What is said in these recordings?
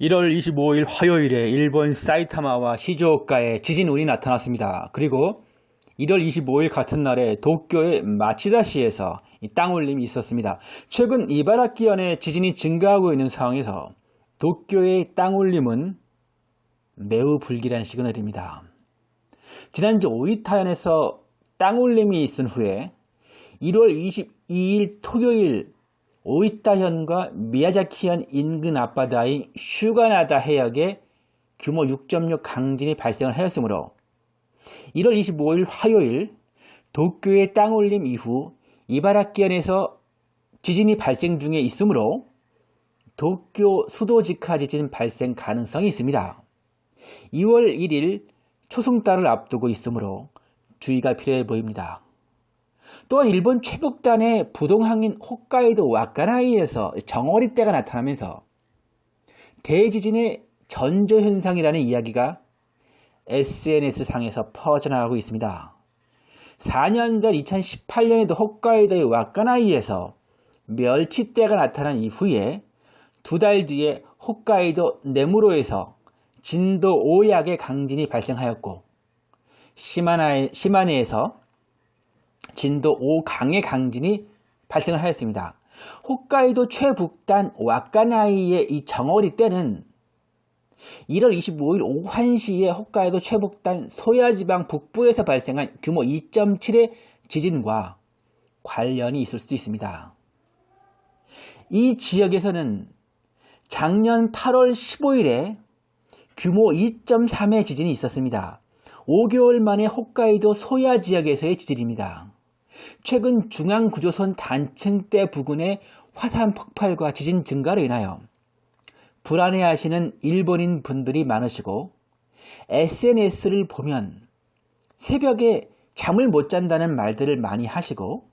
1월 25일 화요일에 일본 사이타마와 시즈오카에 지진운이 나타났습니다. 그리고 1월 25일 같은 날에 도쿄의 마치다시에서 땅울림이 있었습니다. 최근 이바라키현의 지진이 증가하고 있는 상황에서 도쿄의 땅울림은 매우 불길한 시그널입니다. 지난주 오이타현에서 땅울림이 있은 후에 1월 22일 토요일 오이타현과 미야자키현 인근 앞바다인 슈가나다 해역에 규모 6.6 강진이 발생을 하였으므로 1월 25일 화요일 도쿄의 땅올림 이후 이바라키현에서 지진이 발생 중에 있으므로 도쿄 수도 직하 지진 발생 가능성이 있습니다. 2월 1일 초승달을 앞두고 있으므로 주의가 필요해 보입니다. 또한 일본 최북단의 부동항인 홋카이도 와카나이에서 정어리대가 나타나면서 대지진의 전조현상이라는 이야기가 SNS상에서 퍼져나가고 있습니다. 4년 전 2018년에도 홋카이도의 와카나이에서 멸치대가 나타난 이후에 두 달 뒤에 홋카이도 네무로에서 진도 5약의 강진이 발생하였고 시마나에, 시마네에서 진도 5강의 강진이 발생을 하였습니다. 홋카이도 최북단 와카나이의 이 정어리 때는 1월 25일 오후 1시에 홋카이도 최북단 소야지방 북부에서 발생한 규모 2.7의 지진과 관련이 있을 수도 있습니다. 이 지역에서는 작년 8월 15일에 규모 2.3의 지진이 있었습니다. 5개월 만에 홋카이도 소야 지역에서의 지진입니다. 최근 중앙구조선 단층대 부근의 화산 폭발과 지진 증가로 인하여 불안해하시는 일본인 분들이 많으시고 SNS를 보면 새벽에 잠을 못 잔다는 말들을 많이 하시고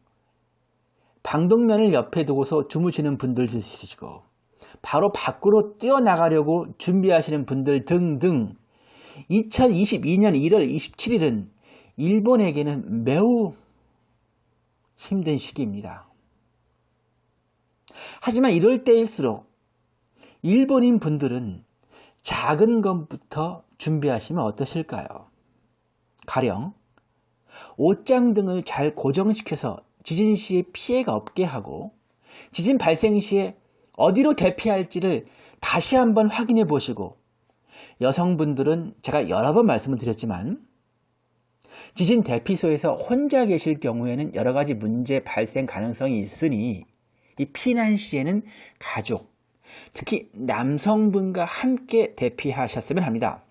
방독면을 옆에 두고서 주무시는 분들도 있으시고 바로 밖으로 뛰어나가려고 준비하시는 분들 등등 2022년 1월 27일은 일본에게는 매우 힘든 시기입니다. 하지만 이럴 때일수록 일본인 분들은 작은 것부터 준비하시면 어떠실까요? 가령 옷장 등을 잘 고정시켜서 지진 시에 피해가 없게 하고 지진 발생 시에 어디로 대피할지를 다시 한번 확인해 보시고 여성분들은 제가 여러 번 말씀을 드렸지만 지진 대피소에서 혼자 계실 경우에는 여러 가지 문제 발생 가능성이 있으니 이 피난 시에는 가족, 특히 남성분과 함께 대피하셨으면 합니다.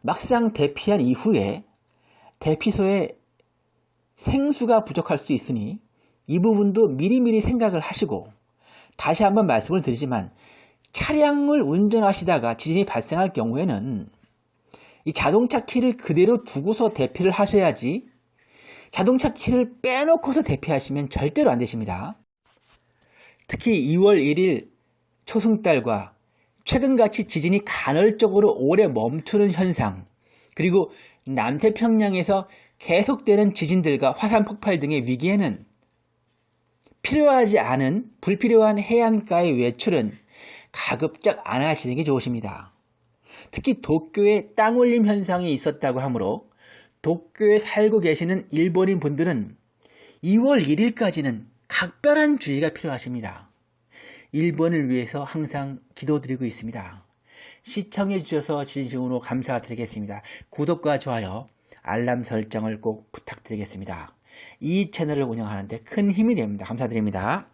막상 대피한 이후에 대피소에 생수가 부족할 수 있으니 이 부분도 미리미리 생각을 하시고 다시 한번 말씀을 드리지만 차량을 운전하시다가 지진이 발생할 경우에는 이 자동차 키를 그대로 두고서 대피를 하셔야지 자동차 키를 빼놓고서 대피하시면 절대로 안 되십니다. 특히 2월 1일 초승달과 최근같이 지진이 간헐적으로 오래 멈추는 현상 그리고 남태평양에서 계속되는 지진들과 화산 폭발 등의 위기에는 필요하지 않은 불필요한 해안가의 외출은 가급적 안 하시는 게 좋으십니다. 특히 도쿄에 땅올림 현상이 있었다고 하므로 도쿄에 살고 계시는 일본인 분들은 2월 1일까지는 각별한 주의가 필요하십니다. 일본을 위해서 항상 기도드리고 있습니다. 시청해 주셔서 진심으로 감사드리겠습니다. 구독과 좋아요, 알람 설정을 꼭 부탁드리겠습니다. 이 채널을 운영하는데 큰 힘이 됩니다. 감사드립니다.